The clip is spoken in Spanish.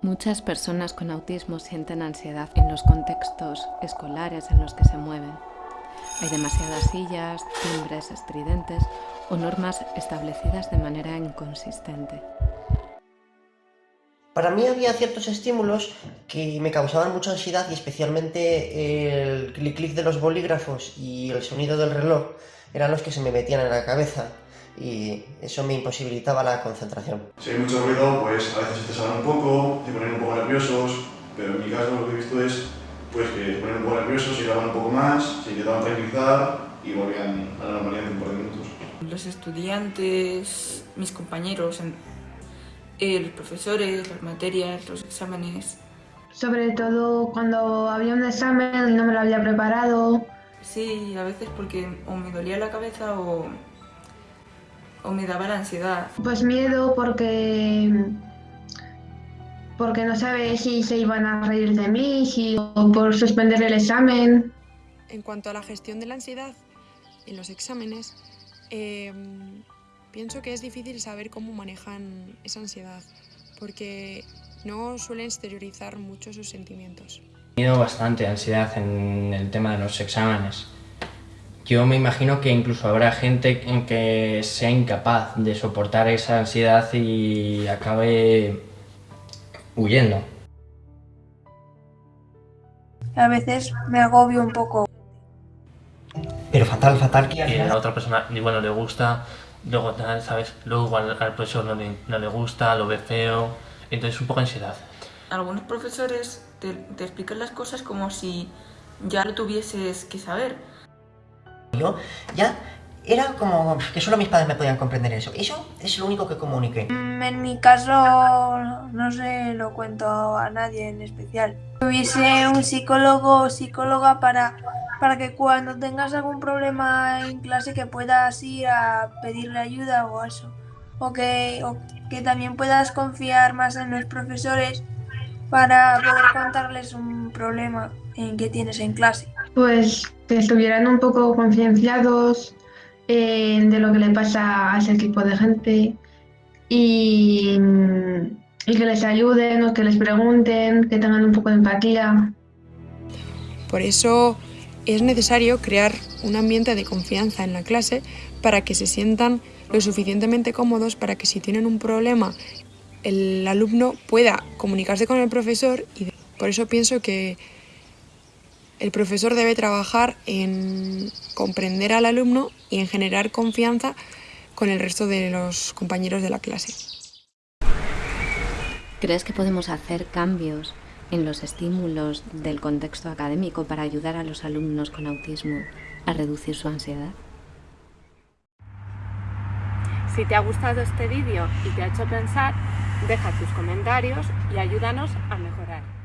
Muchas personas con autismo sienten ansiedad en los contextos escolares en los que se mueven. Hay demasiadas sillas, timbres estridentes o normas establecidas de manera inconsistente. Para mí había ciertos estímulos que me causaban mucha ansiedad y especialmente el clic clic de los bolígrafos y el sonido del reloj eran los que se me metían en la cabeza y eso me imposibilitaba la concentración. Si hay mucho ruido, pues a veces te salen un poco, te ponen un poco nerviosos, pero en mi caso lo que he visto es pues, que te ponen un poco nerviosos, se graban un poco más, se intentaban tranquilizar y volvían a la normalidad en un par de minutos. Los estudiantes, mis compañeros, los profesores, las materias, los exámenes. Sobre todo cuando había un examen y no me lo había preparado. Sí, a veces porque o me dolía la cabeza o o me daba la ansiedad? Pues miedo porque porque no sabe si se iban a reír de mí si, o por suspender el examen. En cuanto a la gestión de la ansiedad en los exámenes, em, pienso que es difícil saber cómo manejan esa ansiedad, porque no suelen exteriorizar mucho sus sentimientos. He tenido bastante ansiedad en el tema de los exámenes. Yo me imagino que incluso habrá gente que sea incapaz de soportar esa ansiedad y acabe huyendo. A veces me agobio un poco. Pero fatal, fatal que... Y a la otra persona igual no le gusta, luego tal, ¿sabes? Luego igual al profesor no le, no le gusta, lo ve feo, entonces un poco ansiedad. Algunos profesores te, te explican las cosas como si ya lo tuvieses que saber. Yo ya era como que solo mis padres me podían comprender eso. Eso es lo único que comuniqué. Mm, en mi caso no se lo cuento a nadie en especial. Hubiese un psicólogo o psicóloga para, para que cuando tengas algún problema en clase que puedas ir a pedirle ayuda o eso. O que, o que también puedas confiar más en los profesores para poder contarles un problema en que tienes en clase. Pues que estuvieran un poco concienciados eh, de lo que le pasa a ese tipo de gente y, y que les ayuden o que les pregunten, que tengan un poco de empatía. Por eso es necesario crear un ambiente de confianza en la clase para que se sientan lo suficientemente cómodos para que si tienen un problema el alumno pueda comunicarse con el profesor y por eso pienso que el profesor debe trabajar en comprender al alumno y en generar confianza con el resto de los compañeros de la clase. ¿Crees que podemos hacer cambios en los estímulos del contexto académico para ayudar a los alumnos con autismo a reducir su ansiedad? Si te ha gustado este vídeo y te ha hecho pensar, deja tus comentarios y ayúdanos a mejorar.